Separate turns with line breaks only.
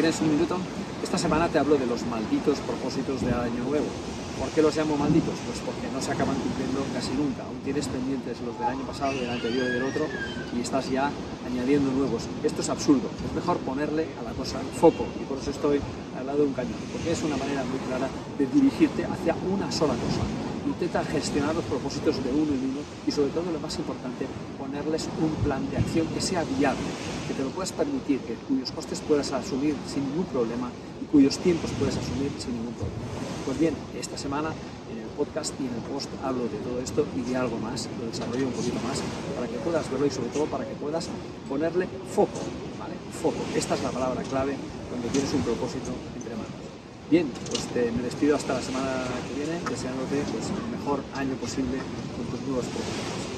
¿Tienes un minuto? Esta semana te hablo de los malditos propósitos de Año Nuevo. ¿Por qué los llamo malditos? Pues porque no se acaban cumpliendo casi nunca. Aún tienes pendientes los del año pasado, del anterior y del otro, y estás ya añadiendo nuevos. Esto es absurdo. Es mejor ponerle a la cosa foco, y por eso estoy al lado de un cañón, porque es una manera muy clara de dirigirte hacia una sola cosa. Intenta gestionar los propósitos de uno en uno y sobre todo lo más importante, ponerles un plan de acción que sea viable, que te lo puedas permitir, que cuyos costes puedas asumir sin ningún problema y cuyos tiempos puedas asumir sin ningún problema. Pues bien, esta semana en el podcast y en el post hablo de todo esto y de algo más, lo desarrollo un poquito más para que puedas verlo y sobre todo para que puedas ponerle foco, ¿vale? Foco. Esta es la palabra clave cuando tienes un propósito entre manos. Bien, pues me despido hasta la semana que viene, deseándote pues, el mejor año posible con tus nuevos proyectos.